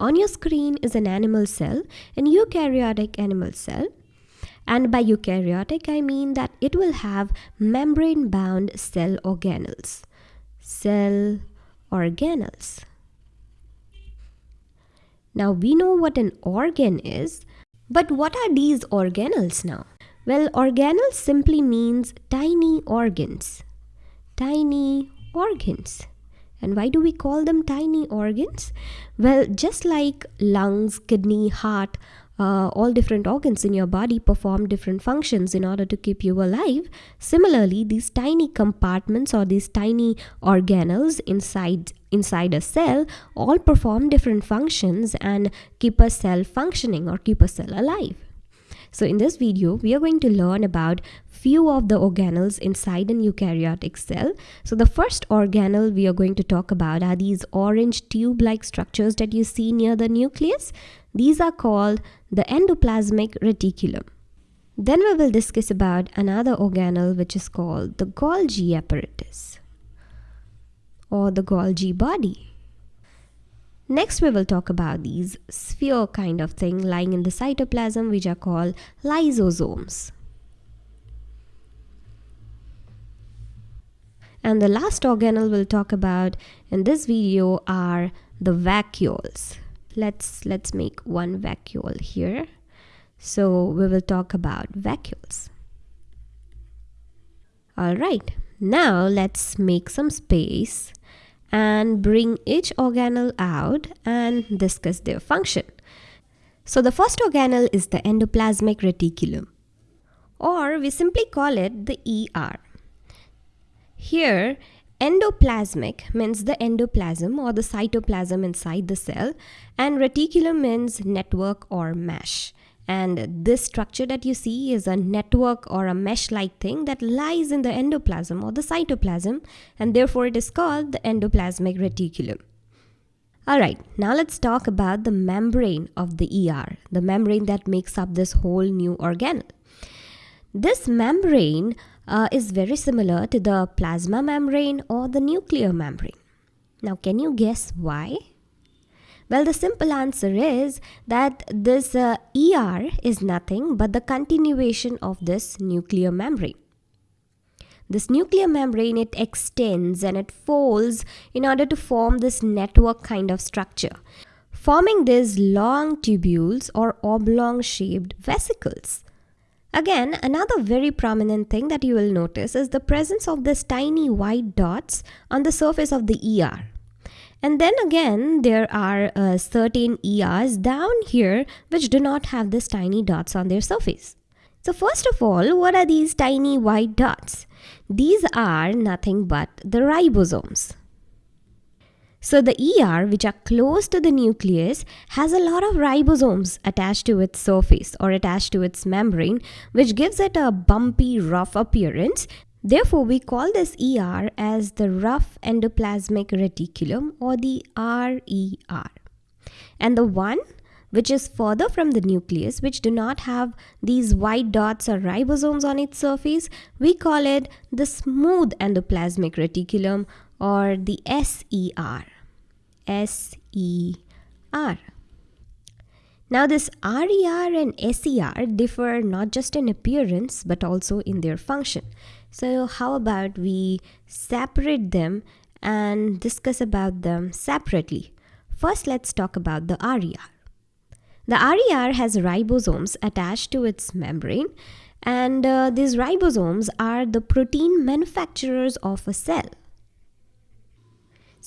On your screen is an animal cell, an eukaryotic animal cell. And by eukaryotic, I mean that it will have membrane bound cell organelles. Cell organelles. Now we know what an organ is, but what are these organelles now? Well, organelles simply means tiny organs. Tiny organs. And why do we call them tiny organs? Well, just like lungs, kidney, heart, uh, all different organs in your body perform different functions in order to keep you alive. Similarly, these tiny compartments or these tiny organelles inside inside a cell all perform different functions and keep a cell functioning or keep a cell alive. So in this video, we are going to learn about few of the organelles inside an eukaryotic cell. So the first organelle we are going to talk about are these orange tube-like structures that you see near the nucleus. These are called the endoplasmic reticulum. Then we will discuss about another organelle which is called the Golgi apparatus or the Golgi body. Next we will talk about these sphere kind of thing lying in the cytoplasm which are called lysosomes. And the last organelle we'll talk about in this video are the vacuoles. Let's let's make one vacuole here. So we will talk about vacuoles. All right. Now let's make some space and bring each organelle out and discuss their function. So the first organelle is the endoplasmic reticulum or we simply call it the ER here Endoplasmic means the endoplasm or the cytoplasm inside the cell and reticulum means network or mesh. And this structure that you see is a network or a mesh-like thing that lies in the endoplasm or the cytoplasm and therefore it is called the endoplasmic reticulum. Alright, now let's talk about the membrane of the ER, the membrane that makes up this whole new organelle. This membrane uh, is very similar to the plasma membrane or the nuclear membrane. Now, can you guess why? Well, the simple answer is that this uh, ER is nothing but the continuation of this nuclear membrane. This nuclear membrane, it extends and it folds in order to form this network kind of structure, forming these long tubules or oblong shaped vesicles. Again, another very prominent thing that you will notice is the presence of these tiny white dots on the surface of the ER. And then again, there are uh, certain ERs down here which do not have these tiny dots on their surface. So first of all, what are these tiny white dots? These are nothing but the ribosomes. So the ER, which are close to the nucleus, has a lot of ribosomes attached to its surface or attached to its membrane, which gives it a bumpy, rough appearance. Therefore, we call this ER as the rough endoplasmic reticulum or the RER. And the one which is further from the nucleus, which do not have these white dots or ribosomes on its surface, we call it the smooth endoplasmic reticulum or the SER. SER. Now this RER and SER differ not just in appearance but also in their function. So how about we separate them and discuss about them separately. First let's talk about the RER. The RER has ribosomes attached to its membrane and uh, these ribosomes are the protein manufacturers of a cell.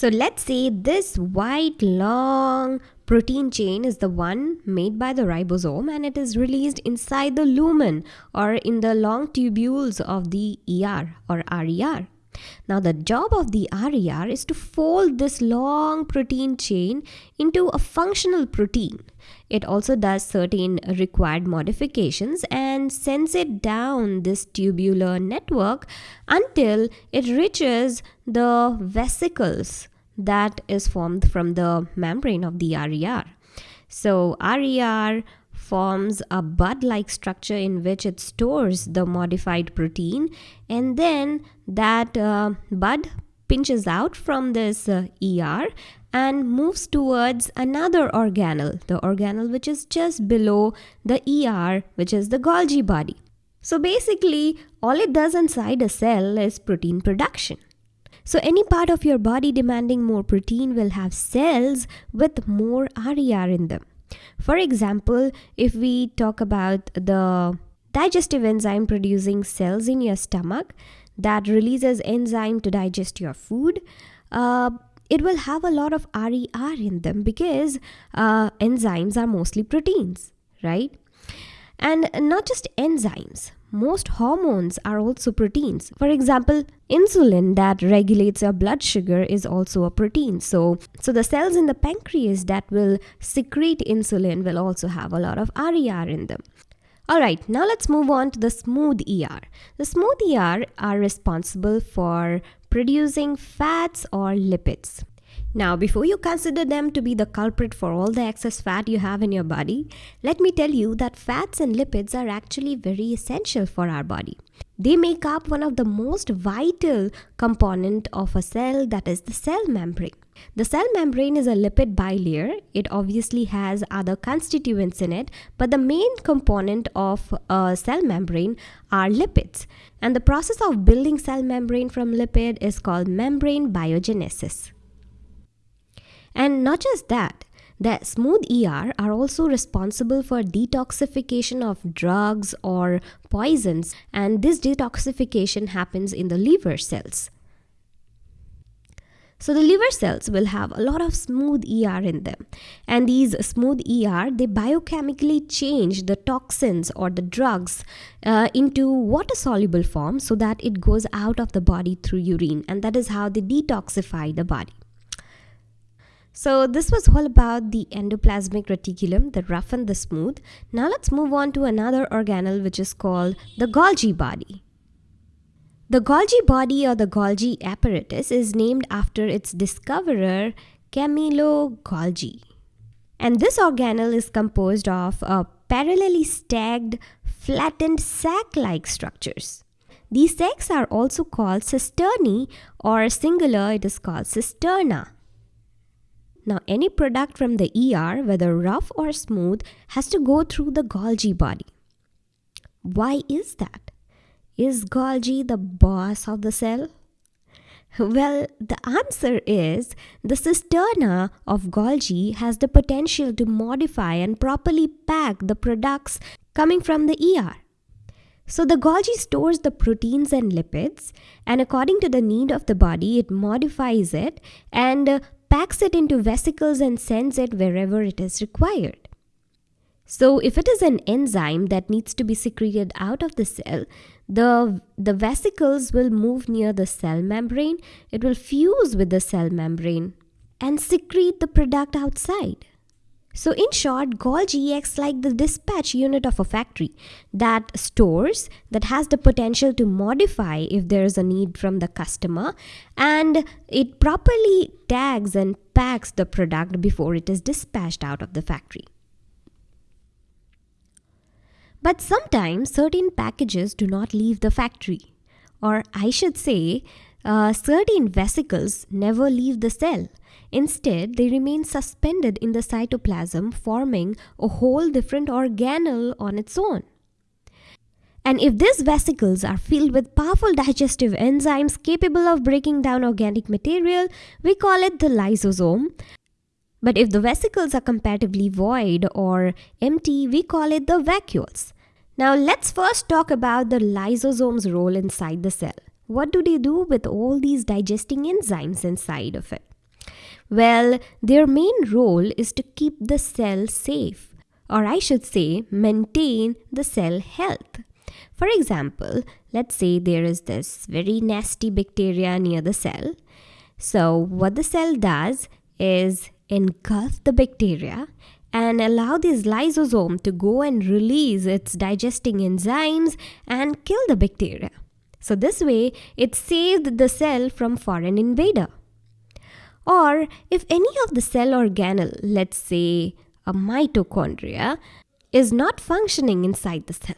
So let's say this white long protein chain is the one made by the ribosome and it is released inside the lumen or in the long tubules of the ER or RER. Now the job of the RER is to fold this long protein chain into a functional protein. It also does certain required modifications and sends it down this tubular network until it reaches the vesicles that is formed from the membrane of the RER. So RER forms a bud-like structure in which it stores the modified protein and then that uh, bud pinches out from this uh, ER and moves towards another organelle, the organelle which is just below the ER, which is the Golgi body. So basically, all it does inside a cell is protein production. So any part of your body demanding more protein will have cells with more RER in them. For example, if we talk about the digestive enzyme producing cells in your stomach that releases enzyme to digest your food, uh, it will have a lot of RER in them because uh, enzymes are mostly proteins, right? And not just enzymes, most hormones are also proteins. For example, insulin that regulates your blood sugar is also a protein. So, so the cells in the pancreas that will secrete insulin will also have a lot of RER in them. Alright, now let's move on to the smooth ER. The smooth ER are responsible for producing fats or lipids. Now, before you consider them to be the culprit for all the excess fat you have in your body, let me tell you that fats and lipids are actually very essential for our body. They make up one of the most vital component of a cell that is the cell membrane. The cell membrane is a lipid bilayer. It obviously has other constituents in it, but the main component of a cell membrane are lipids. And the process of building cell membrane from lipid is called membrane biogenesis. And not just that, the smooth ER are also responsible for detoxification of drugs or poisons, and this detoxification happens in the liver cells. So the liver cells will have a lot of smooth ER in them. And these smooth ER, they biochemically change the toxins or the drugs uh, into water soluble form so that it goes out of the body through urine. And that is how they detoxify the body. So this was all about the endoplasmic reticulum, the rough and the smooth. Now let's move on to another organelle which is called the Golgi body. The Golgi body or the Golgi apparatus is named after its discoverer Camillo Golgi. And this organelle is composed of uh, parallelly stacked, flattened sac-like structures. These sacs are also called cisternae or singular it is called cisterna. Now, any product from the ER, whether rough or smooth, has to go through the Golgi body. Why is that? Is Golgi the boss of the cell? Well, the answer is the cisterna of Golgi has the potential to modify and properly pack the products coming from the ER. So the Golgi stores the proteins and lipids and according to the need of the body, it modifies it and packs it into vesicles and sends it wherever it is required. So if it is an enzyme that needs to be secreted out of the cell, the, the vesicles will move near the cell membrane, it will fuse with the cell membrane and secrete the product outside. So in short, Golgi acts like the dispatch unit of a factory that stores, that has the potential to modify if there is a need from the customer, and it properly tags and packs the product before it is dispatched out of the factory. But sometimes certain packages do not leave the factory, or I should say, uh, certain vesicles never leave the cell Instead, they remain suspended in the cytoplasm, forming a whole different organelle on its own. And if these vesicles are filled with powerful digestive enzymes capable of breaking down organic material, we call it the lysosome. But if the vesicles are comparatively void or empty, we call it the vacuoles. Now let's first talk about the lysosome's role inside the cell. What do they do with all these digesting enzymes inside of it? Well, their main role is to keep the cell safe, or I should say, maintain the cell health. For example, let's say there is this very nasty bacteria near the cell. So, what the cell does is engulf the bacteria and allow this lysosome to go and release its digesting enzymes and kill the bacteria. So, this way, it saved the cell from foreign invader. Or if any of the cell organelle, let's say a mitochondria, is not functioning inside the cell.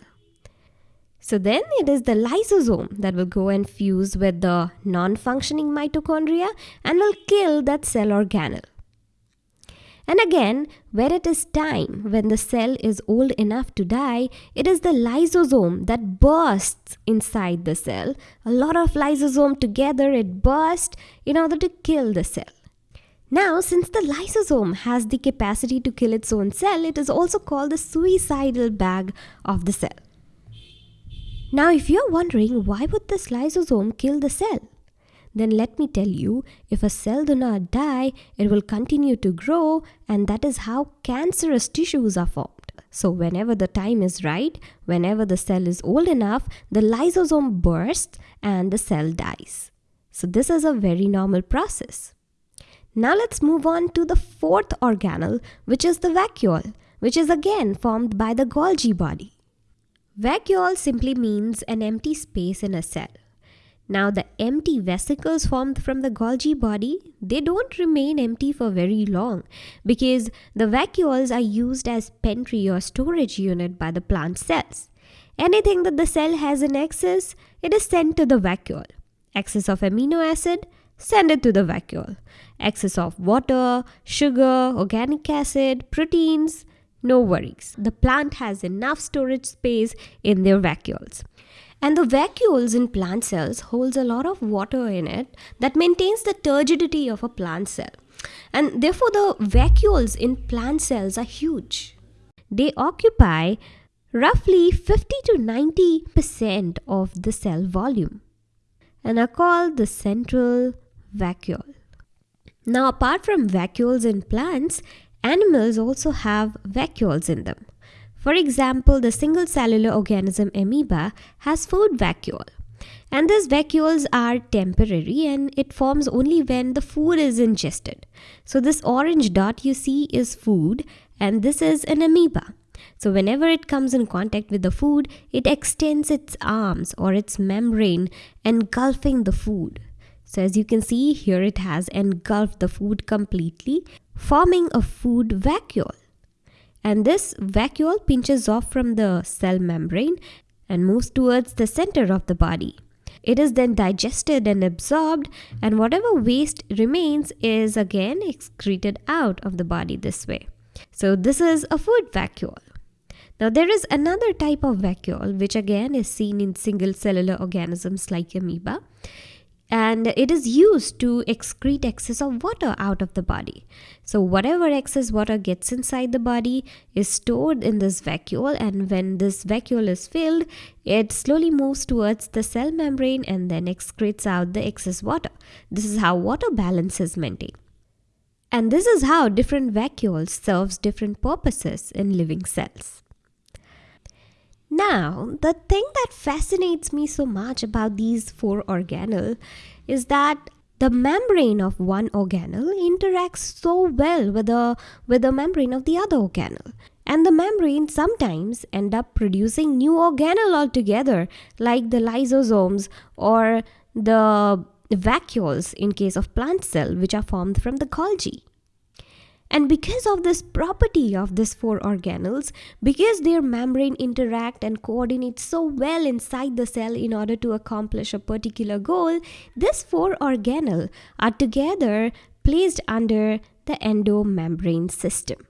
So then it is the lysosome that will go and fuse with the non-functioning mitochondria and will kill that cell organelle. And again, when it is time, when the cell is old enough to die, it is the lysosome that bursts inside the cell. A lot of lysosome together, it bursts in order to kill the cell. Now, since the lysosome has the capacity to kill its own cell, it is also called the suicidal bag of the cell. Now, if you're wondering why would this lysosome kill the cell? Then let me tell you, if a cell do not die, it will continue to grow and that is how cancerous tissues are formed. So whenever the time is right, whenever the cell is old enough, the lysosome bursts and the cell dies. So this is a very normal process. Now let's move on to the fourth organelle, which is the vacuole, which is again formed by the Golgi body. Vacuole simply means an empty space in a cell. Now the empty vesicles formed from the Golgi body, they don't remain empty for very long because the vacuoles are used as pantry or storage unit by the plant cells. Anything that the cell has in excess, it is sent to the vacuole. Excess of amino acid, send it to the vacuole. Excess of water, sugar, organic acid, proteins, no worries. The plant has enough storage space in their vacuoles. And the vacuoles in plant cells holds a lot of water in it that maintains the turgidity of a plant cell. And therefore the vacuoles in plant cells are huge. They occupy roughly 50 to 90% of the cell volume and are called the central vacuole. Now apart from vacuoles in plants, animals also have vacuoles in them. For example, the single cellular organism amoeba has food vacuole. And these vacuoles are temporary and it forms only when the food is ingested. So this orange dot you see is food and this is an amoeba. So whenever it comes in contact with the food, it extends its arms or its membrane engulfing the food. So as you can see here it has engulfed the food completely forming a food vacuole and this vacuole pinches off from the cell membrane and moves towards the center of the body. It is then digested and absorbed, and whatever waste remains is again excreted out of the body this way. So, this is a food vacuole. Now, there is another type of vacuole which again is seen in single cellular organisms like amoeba and it is used to excrete excess of water out of the body. So whatever excess water gets inside the body is stored in this vacuole and when this vacuole is filled, it slowly moves towards the cell membrane and then excretes out the excess water. This is how water balance is maintained. And this is how different vacuoles serves different purposes in living cells. Now, the thing that fascinates me so much about these four organelles is that the membrane of one organelle interacts so well with the, with the membrane of the other organelle. And the membrane sometimes end up producing new organelle altogether, like the lysosomes or the vacuoles in case of plant cell, which are formed from the Golgi. And because of this property of these four organelles, because their membrane interact and coordinate so well inside the cell in order to accomplish a particular goal, these four organelles are together placed under the endomembrane system.